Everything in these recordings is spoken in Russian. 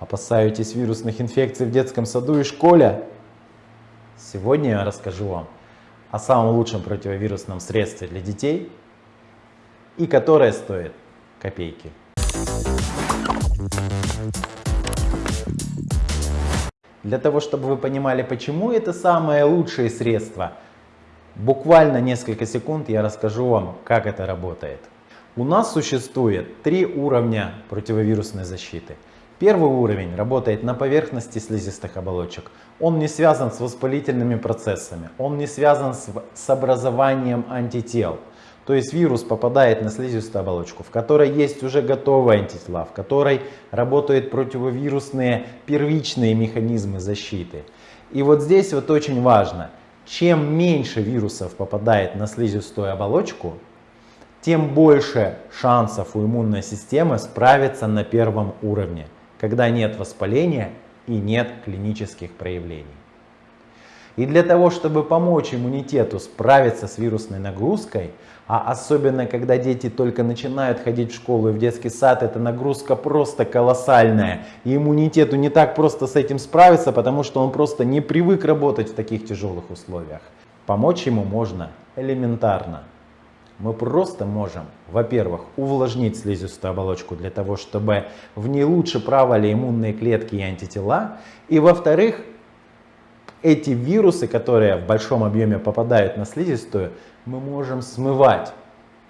Опасаетесь вирусных инфекций в детском саду и школе? Сегодня я расскажу вам о самом лучшем противовирусном средстве для детей и которое стоит копейки. Для того, чтобы вы понимали, почему это самое лучшее средство, буквально несколько секунд я расскажу вам, как это работает. У нас существует три уровня противовирусной защиты. Первый уровень работает на поверхности слизистых оболочек. Он не связан с воспалительными процессами, он не связан с, с образованием антител. То есть вирус попадает на слизистую оболочку, в которой есть уже готовые антитела, в которой работают противовирусные первичные механизмы защиты. И вот здесь вот очень важно, чем меньше вирусов попадает на слизистую оболочку, тем больше шансов у иммунной системы справиться на первом уровне когда нет воспаления и нет клинических проявлений. И для того, чтобы помочь иммунитету справиться с вирусной нагрузкой, а особенно когда дети только начинают ходить в школу и в детский сад, эта нагрузка просто колоссальная. И иммунитету не так просто с этим справиться, потому что он просто не привык работать в таких тяжелых условиях. Помочь ему можно элементарно мы просто можем, во-первых, увлажнить слизистую оболочку для того, чтобы в ней лучше правали иммунные клетки и антитела. И во-вторых, эти вирусы, которые в большом объеме попадают на слизистую, мы можем смывать.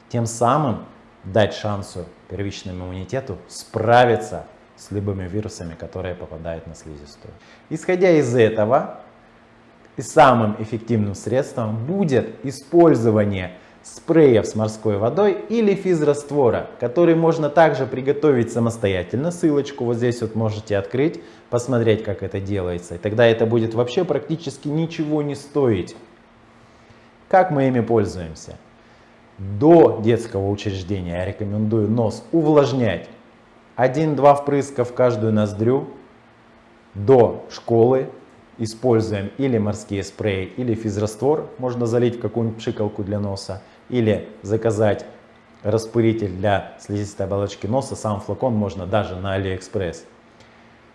Тем самым дать шансу первичному иммунитету справиться с любыми вирусами, которые попадают на слизистую. Исходя из этого, и самым эффективным средством будет использование спреев с морской водой или физраствора, который можно также приготовить самостоятельно. Ссылочку вот здесь вот можете открыть, посмотреть, как это делается. И тогда это будет вообще практически ничего не стоить. Как мы ими пользуемся? До детского учреждения я рекомендую нос увлажнять. 1-2 впрыска в каждую ноздрю. До школы используем или морские спреи, или физраствор, можно залить в какую-нибудь пшикалку для носа, или заказать распылитель для слизистой оболочки носа, сам флакон можно даже на Алиэкспресс.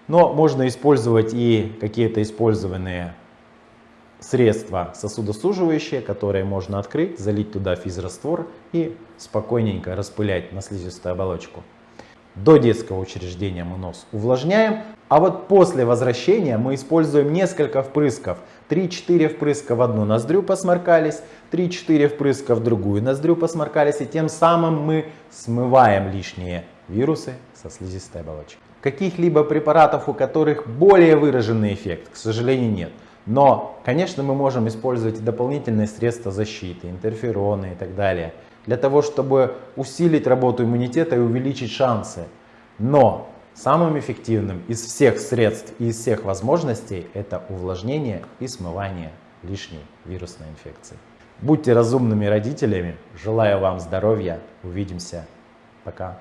Но можно использовать и какие-то использованные средства сосудосуживающие, которые можно открыть, залить туда физраствор и спокойненько распылять на слизистую оболочку. До детского учреждения мы нос увлажняем, а вот после возвращения мы используем несколько впрысков. 3-4 впрыска в одну ноздрю посморкались, 3-4 впрыска в другую ноздрю посморкались, и тем самым мы смываем лишние вирусы со слизистой оболочки. Каких-либо препаратов, у которых более выраженный эффект, к сожалению, нет. Но, конечно, мы можем использовать дополнительные средства защиты, интерфероны и так далее для того, чтобы усилить работу иммунитета и увеличить шансы. Но самым эффективным из всех средств и из всех возможностей это увлажнение и смывание лишней вирусной инфекции. Будьте разумными родителями. Желаю вам здоровья. Увидимся. Пока.